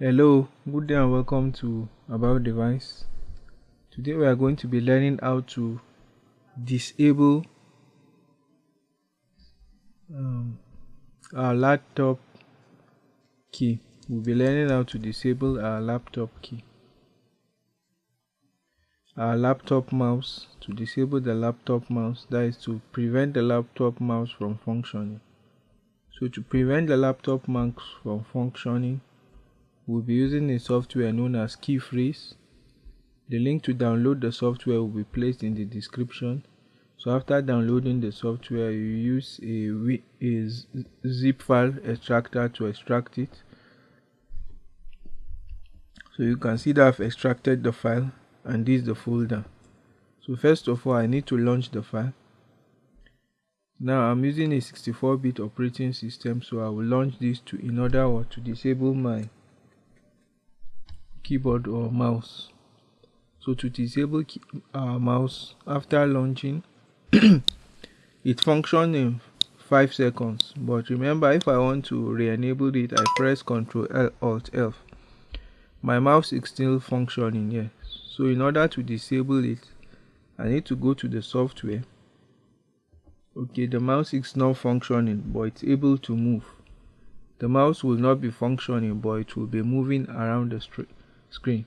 Hello, good day and welcome to About Device. Today we are going to be learning how to disable um, our laptop key. We'll be learning how to disable our laptop key. Our laptop mouse, to disable the laptop mouse, that is to prevent the laptop mouse from functioning. So to prevent the laptop mouse from functioning, we'll be using a software known as KeyFreeze. The link to download the software will be placed in the description. So after downloading the software, you use a, a zip file extractor to extract it. So you can see that I've extracted the file and this is the folder. So first of all, I need to launch the file. Now I'm using a 64-bit operating system, so I will launch this to in order or to disable my keyboard or mouse. So to disable uh, mouse after launching it functions in 5 seconds. But remember if I want to re-enable it I press ctrl L alt F. My mouse is still functioning here so in order to disable it I need to go to the software. Okay the mouse is not functioning but it's able to move. The mouse will not be functioning but it will be moving around the street screen.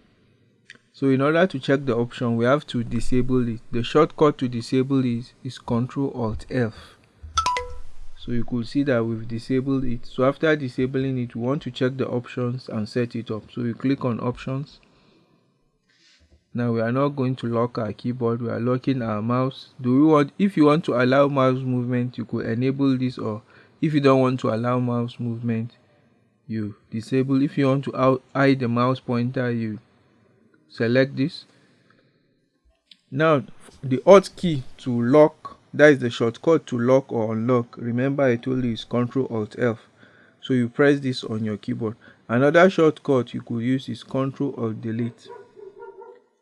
So in order to check the option, we have to disable it. The shortcut to disable it is Ctrl Alt F. So you could see that we've disabled it. So after disabling it, we want to check the options and set it up. So you click on options. Now we are not going to lock our keyboard, we are locking our mouse. Do we want if you want to allow mouse movement, you could enable this or if you don't want to allow mouse movement, you disable. If you want to hide the mouse pointer you select this. Now the alt key to lock that is the shortcut to lock or unlock. Remember i told you is ctrl alt f. So you press this on your keyboard. Another shortcut you could use is ctrl alt delete.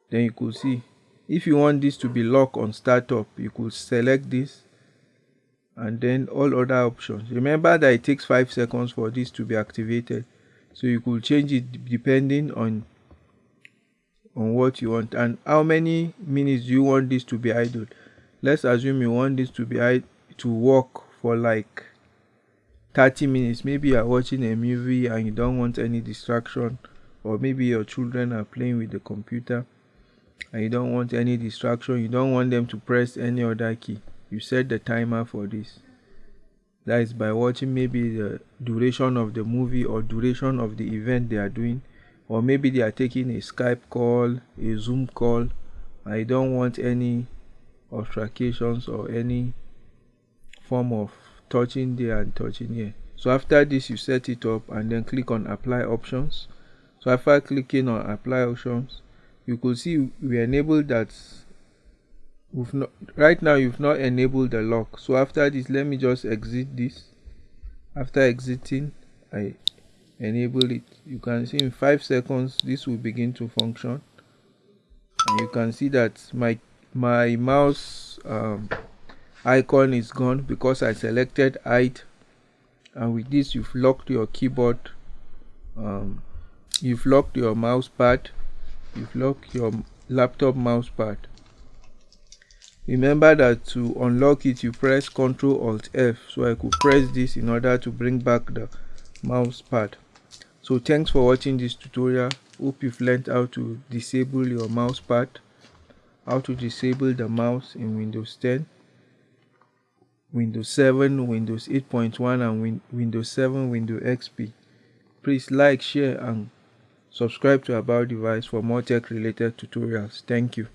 Then you could see if you want this to be locked on startup you could select this and then all other options. Remember that it takes five seconds for this to be activated. So you could change it depending on on what you want. And how many minutes you want this to be idle? Let's assume you want this to be to work for like 30 minutes. Maybe you're watching a movie and you don't want any distraction or maybe your children are playing with the computer and you don't want any distraction. You don't want them to press any other key you set the timer for this. That is by watching maybe the duration of the movie or duration of the event they are doing. Or maybe they are taking a skype call a zoom call. I don't want any obstructions or any form of touching there and touching here. So after this you set it up and then click on apply options. So after clicking on apply options you could see we enable that we've not right now you've not enabled the lock. So after this let me just exit this. After exiting i enable it. You can see in five seconds this will begin to function. And you can see that my my mouse um, icon is gone because i selected hide. And with this you've locked your keyboard um, you've locked your mouse pad. You've locked your laptop mouse pad remember that to unlock it you press ctrl alt f so i could press this in order to bring back the mouse pad. So thanks for watching this tutorial. Hope you've learned how to disable your mouse pad how to disable the mouse in windows 10 windows 7 windows 8.1 and win windows 7 windows xp please like share and subscribe to about device for more tech related tutorials. Thank you